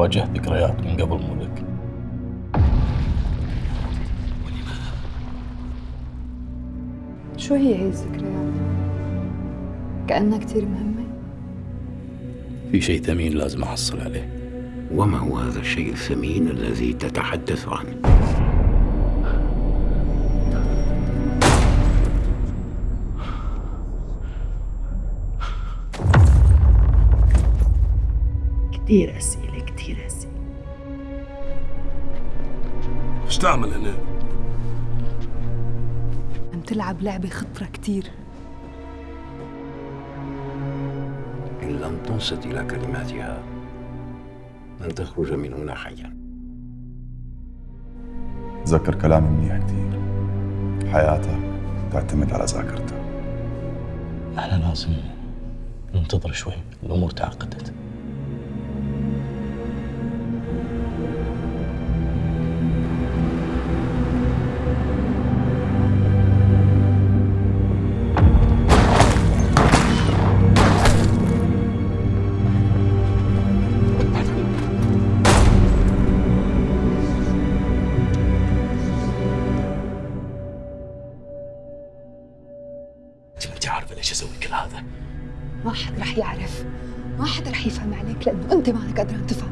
واجهت ذكريات من قبل مولك. شو هي هي الذكريات؟ كأنها كتير مهمة؟ في شيء ثمين لازم أحصل عليه. وما هو هذا الشيء الثمين الذي تتحدث عنه؟ كتير أسئلة. كتير أسئلة إيش تعمل هنا؟ عم تلعب لعبة خطرة كتير. إن لم تنصت إلى كلماتها لن تخرج من هنا حيا. تذكر كلامي منيح كثير حياتك تعتمد على ذاكرتك. إحنا لازم ننتظر شوي. الأمور تعقدت. انت عارفه ليش أسوي كل هذا؟ ما حد رح يعرف ما حد رح يفهم عليك لأنه أنت مانك قادران تفهم